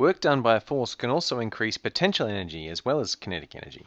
Work done by a force can also increase potential energy as well as kinetic energy.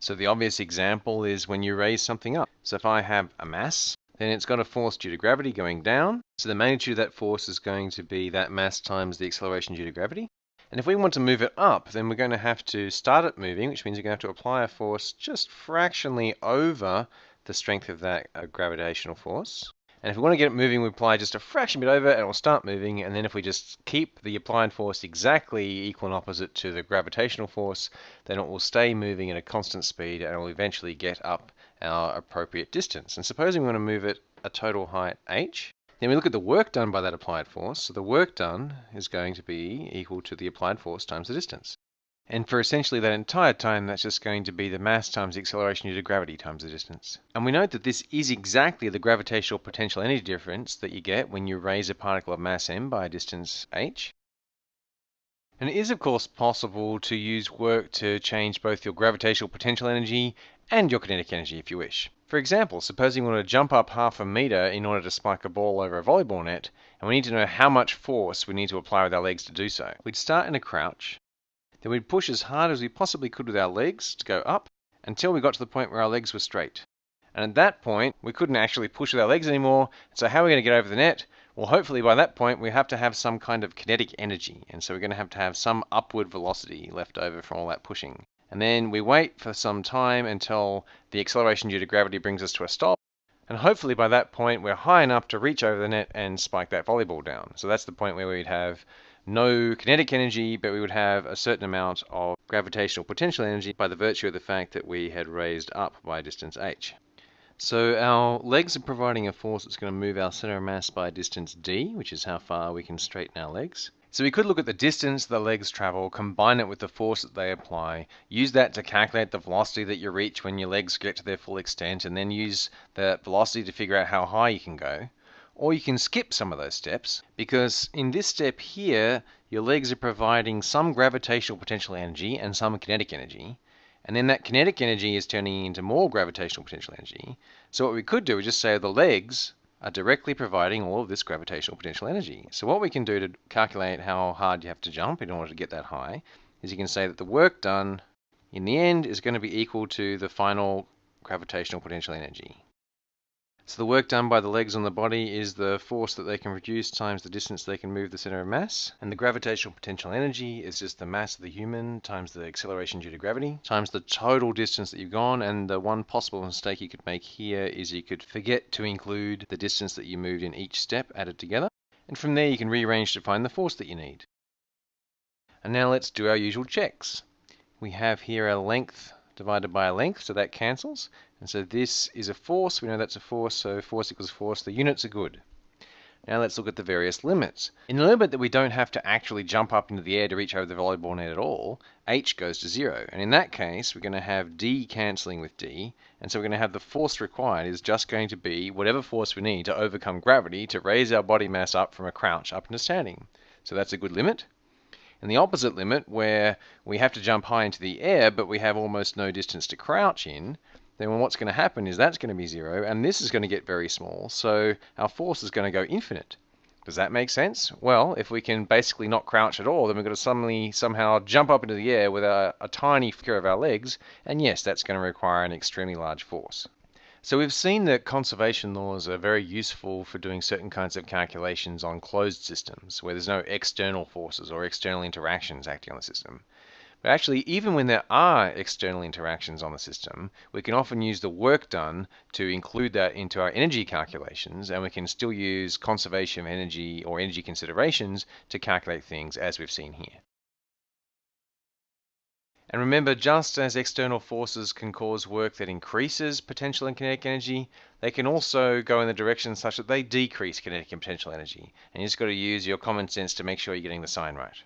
So the obvious example is when you raise something up. So if I have a mass, then it's got a force due to gravity going down. So the magnitude of that force is going to be that mass times the acceleration due to gravity. And if we want to move it up, then we're going to have to start it moving, which means we're going to have to apply a force just fractionally over the strength of that uh, gravitational force. And if we want to get it moving, we apply just a fraction bit over and it will start moving. And then if we just keep the applied force exactly equal and opposite to the gravitational force, then it will stay moving at a constant speed and it will eventually get up our appropriate distance. And supposing we want to move it a total height h, then we look at the work done by that applied force. So the work done is going to be equal to the applied force times the distance. And for essentially that entire time, that's just going to be the mass times the acceleration due to gravity times the distance. And we note that this is exactly the gravitational potential energy difference that you get when you raise a particle of mass m by a distance h. And it is of course possible to use work to change both your gravitational potential energy and your kinetic energy if you wish. For example, supposing we want to jump up half a meter in order to spike a ball over a volleyball net, and we need to know how much force we need to apply with our legs to do so. We'd start in a crouch, then we'd push as hard as we possibly could with our legs to go up until we got to the point where our legs were straight. And at that point, we couldn't actually push with our legs anymore. So how are we going to get over the net? Well, hopefully by that point, we have to have some kind of kinetic energy. And so we're going to have to have some upward velocity left over from all that pushing. And then we wait for some time until the acceleration due to gravity brings us to a stop. And hopefully by that point, we're high enough to reach over the net and spike that volleyball down. So that's the point where we'd have no kinetic energy, but we would have a certain amount of gravitational potential energy by the virtue of the fact that we had raised up by distance h. So our legs are providing a force that's going to move our center of mass by distance d, which is how far we can straighten our legs. So we could look at the distance the legs travel, combine it with the force that they apply, use that to calculate the velocity that you reach when your legs get to their full extent, and then use that velocity to figure out how high you can go. Or you can skip some of those steps because in this step here, your legs are providing some gravitational potential energy and some kinetic energy. And then that kinetic energy is turning into more gravitational potential energy. So what we could do is just say the legs are directly providing all of this gravitational potential energy. So what we can do to calculate how hard you have to jump in order to get that high is you can say that the work done in the end is going to be equal to the final gravitational potential energy. So the work done by the legs on the body is the force that they can produce times the distance they can move the center of mass. And the gravitational potential energy is just the mass of the human times the acceleration due to gravity times the total distance that you've gone. And the one possible mistake you could make here is you could forget to include the distance that you moved in each step added together. And from there you can rearrange to find the force that you need. And now let's do our usual checks. We have here a length divided by a length, so that cancels. And so this is a force, we know that's a force, so force equals force, the units are good. Now let's look at the various limits. In the limit that we don't have to actually jump up into the air to reach over the volleyball net at all, h goes to zero. And in that case, we're going to have d cancelling with d, and so we're going to have the force required is just going to be whatever force we need to overcome gravity to raise our body mass up from a crouch up into standing. So that's a good limit. And the opposite limit, where we have to jump high into the air, but we have almost no distance to crouch in, then what's going to happen is that's going to be zero, and this is going to get very small, so our force is going to go infinite. Does that make sense? Well, if we can basically not crouch at all, then we're going to suddenly somehow jump up into the air with a, a tiny flicker of our legs, and yes, that's going to require an extremely large force. So we've seen that conservation laws are very useful for doing certain kinds of calculations on closed systems where there's no external forces or external interactions acting on the system. But actually, even when there are external interactions on the system, we can often use the work done to include that into our energy calculations, and we can still use conservation of energy or energy considerations to calculate things as we've seen here. And remember, just as external forces can cause work that increases potential and kinetic energy, they can also go in the direction such that they decrease kinetic and potential energy. And you just got to use your common sense to make sure you're getting the sign right.